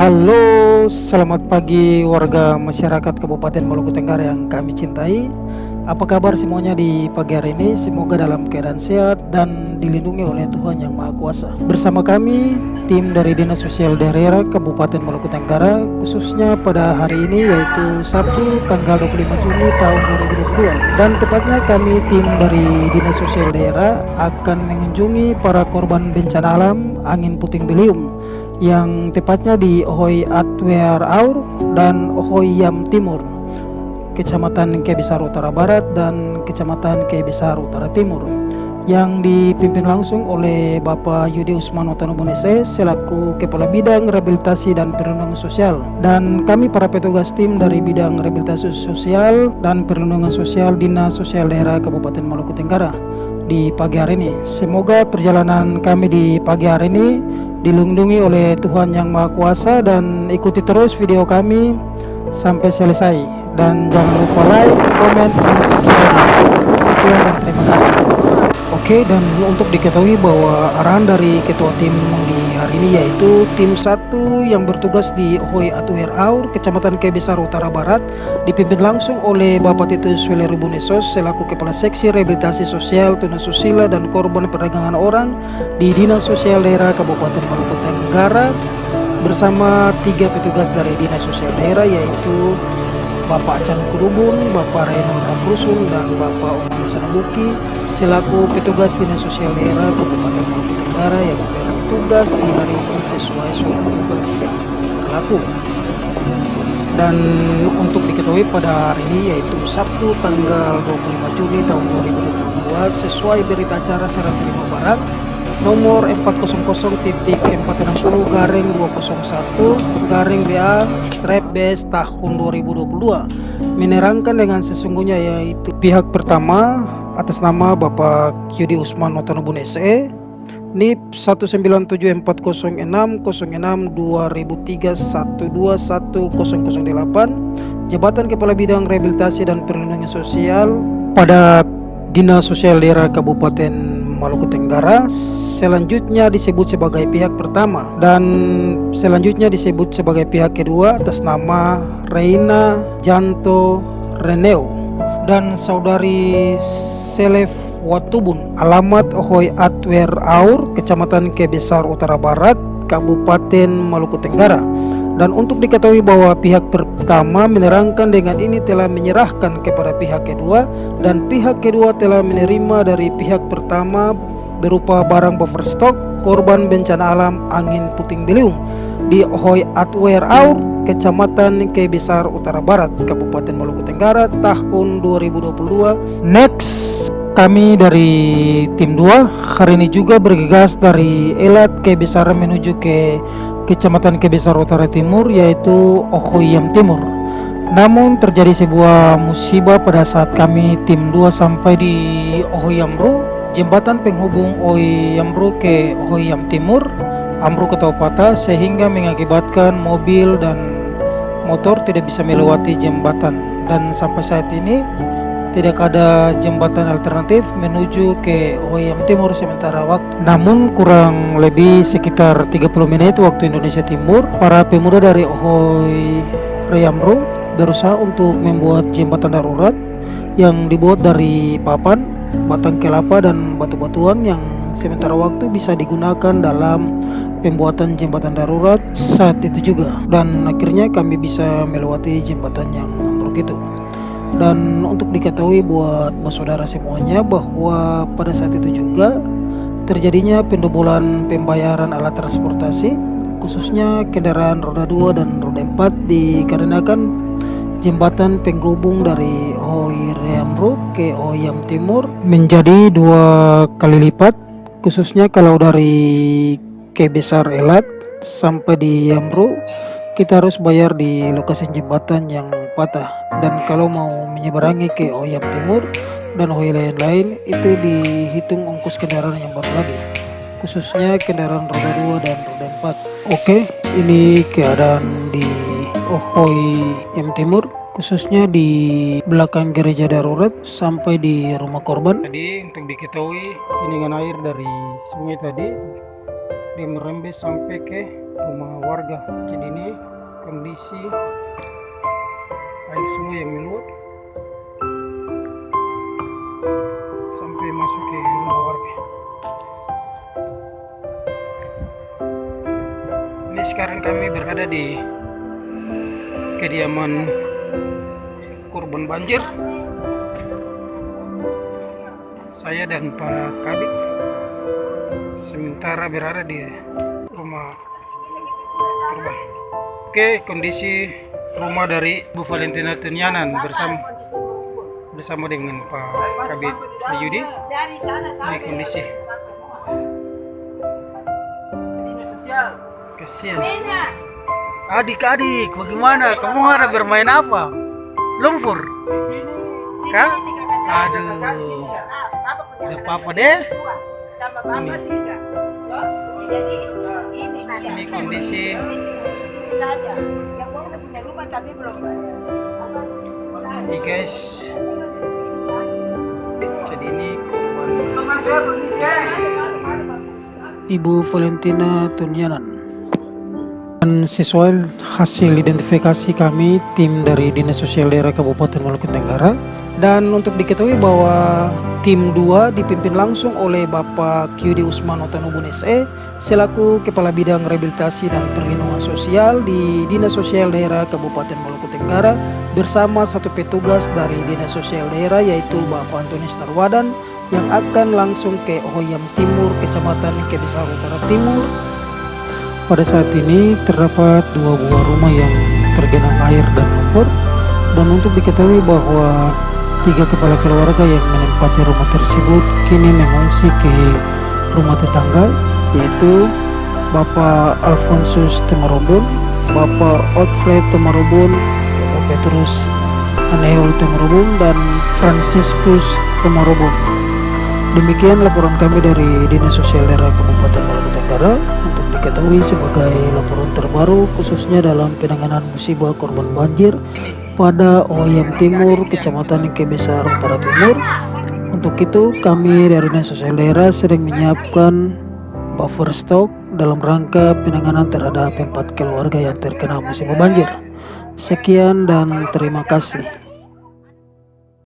Halo, selamat pagi warga masyarakat Kabupaten Maluku Tenggara yang kami cintai. Apa kabar semuanya di pagi hari ini? Semoga dalam keadaan sehat dan dilindungi oleh Tuhan Yang Maha Kuasa. Bersama kami, tim dari Dinas Sosial Daerah Kabupaten Maluku Tenggara, khususnya pada hari ini yaitu Sabtu tanggal 25 Juni tahun 2022. Dan tepatnya kami tim dari Dinas Sosial Daerah akan mengunjungi para korban bencana alam angin puting beliung yang tepatnya di Ohoi Atwer Aur dan Yam Timur Kecamatan Kebisar Utara Barat dan Kecamatan Kebisar Utara Timur yang dipimpin langsung oleh Bapak Yudi Usman Otanobunese selaku Kepala Bidang Rehabilitasi dan Perlindungan Sosial dan kami para petugas tim dari Bidang Rehabilitasi Sosial dan Perlindungan Sosial Dinas Sosial Daerah Kabupaten Maluku Tenggara di pagi hari ini. Semoga perjalanan kami di pagi hari ini dilindungi oleh Tuhan Yang Maha Kuasa dan ikuti terus video kami sampai selesai dan jangan lupa like, comment, dan subscribe. Sekian dan terima kasih. Oke dan untuk diketahui bahwa arahan dari ketua tim di hari ini yaitu tim satu yang bertugas di Hoi Atuher Aur, Kecamatan Kebesar Utara Barat dipimpin langsung oleh Bapak Titus Wile Rubunesos selaku Kepala Seksi Rehabilitasi Sosial Tunasusila dan Korban Perdagangan Orang di Dinas Sosial Daerah Kabupaten Maluku Tenggara bersama tiga petugas dari Dinas Sosial Daerah yaitu Bapak Chan Kurubun, Bapak Raymond Ramrusul, dan Bapak Umar Sanabuki selaku petugas Dinas Sosial Daerah Kabupaten Maluku Tenggara yang bertugas di hari ini sesuai surat tugas yang berlaku. Dan untuk diketahui pada hari ini yaitu Sabtu tanggal 25 Juni tahun 2022 sesuai berita acara Serang Terima Barat nomor 400 titik 460 garing 201 garing BA strap base tahun 2022 menerangkan dengan sesungguhnya yaitu pihak pertama atas nama Bapak Yudi Usman Notonobun SE NIP 197406006 Jabatan Kepala Bidang Rehabilitasi dan Perlindungan Sosial pada Dinas Sosial Daerah Kabupaten Maluku Tenggara selanjutnya disebut sebagai pihak pertama dan selanjutnya disebut sebagai pihak kedua atas nama Reina Janto Reneo dan saudari Selef Watubun. Alamat Ohoi Atwer Aur Kecamatan Kebesar Utara Barat Kabupaten Maluku Tenggara dan untuk diketahui bahwa pihak pertama menerangkan dengan ini telah menyerahkan kepada pihak kedua dan pihak kedua telah menerima dari pihak pertama berupa barang buffer stock korban bencana alam angin puting beliung di Ohoi Atwer Aur, Kecamatan Kebesar Utara Barat, Kabupaten Maluku Tenggara tahun 2022. Next, kami dari tim 2 hari ini juga bergegas dari Elat Kebesar menuju ke Kecamatan Kebesar Utara Timur yaitu Ohoyam Timur. Namun terjadi sebuah musibah pada saat kami tim 2 sampai di Ohoyamru, jembatan penghubung Ohoyamru ke Ohoyam Timur, ambruk atau patah sehingga mengakibatkan mobil dan motor tidak bisa melewati jembatan dan sampai saat ini tidak ada jembatan alternatif menuju ke Oyam Timur sementara waktu. Namun kurang lebih sekitar 30 menit waktu Indonesia Timur, para pemuda dari Ohoy Reyamru berusaha untuk membuat jembatan darurat yang dibuat dari papan, batang kelapa dan batu-batuan yang sementara waktu bisa digunakan dalam pembuatan jembatan darurat saat itu juga dan akhirnya kami bisa melewati jembatan yang ambruk itu dan untuk diketahui buat saudara semuanya bahwa pada saat itu juga terjadinya pendobolan pembayaran alat transportasi khususnya kendaraan roda 2 dan roda 4 dikarenakan jembatan penghubung dari Hoiriamro ke Oyam Timur menjadi dua kali lipat khususnya kalau dari Kebesar Elat sampai di Yamro kita harus bayar di lokasi jembatan yang patah. Dan kalau mau menyeberangi ke Oyam Timur dan Oya lain-lain itu dihitung ongkos kendaraan yang baru lagi khususnya kendaraan roda 2 dan roda 4 oke ini keadaan di Ohoi Yam Timur khususnya di belakang gereja darurat sampai di rumah korban. Jadi untuk diketahui ini dengan air dari sungai tadi dia merembes sampai ke rumah warga. Jadi ini kondisi air sungai yang meluap sampai masuk ke rumah warga. Ini sekarang kami berada di kediaman korban banjir. Saya dan Pak Kabit sementara berada di rumah korban. Oke kondisi rumah dari Bu Valentina Tunyanan bersama bersama dengan Pak Kabit Ayudi ini kondisi. Kasihan adik-adik bagaimana? Kamu ada bermain apa? Lumpur? Kah aduh. Gak apa-apa deh. Ini. ini kondisi ini guys. Jadi ini Ibu Valentina Tunyanan. Dan sesuai hasil identifikasi kami tim dari Dinas Sosial Daerah Kabupaten Maluku Tenggara dan untuk diketahui bahwa tim 2 dipimpin langsung oleh Bapak Kyudi Usman Otanubun SE selaku Kepala Bidang Rehabilitasi dan Perlindungan Sosial di Dinas Sosial Daerah Kabupaten Maluku Tenggara bersama satu petugas dari Dinas Sosial Daerah yaitu Bapak Antonius Narwadan yang akan langsung ke Ohoyam Timur, Kecamatan Kebesar Utara Timur. Pada saat ini terdapat dua buah rumah yang tergenang air dan lumpur. Dan untuk diketahui bahwa tiga kepala keluarga yang menempati rumah tersebut kini mengungsi ke rumah tetangga yaitu Bapak Alfonsus Temarobon, Bapak Otfred Temarobon, Bapak Petrus Aneol Temarobon dan Franciscus Temarobon. Demikian laporan kami dari Dinas Sosial Daerah Kabupaten Maluku Tenggara untuk diketahui sebagai laporan terbaru khususnya dalam penanganan musibah korban banjir pada Oyam Timur, Kecamatan Kebesar Utara Timur. Untuk itu kami dari Sosial Daerah sedang menyiapkan buffer stok dalam rangka penanganan terhadap empat keluarga yang terkena musibah banjir. Sekian dan terima kasih.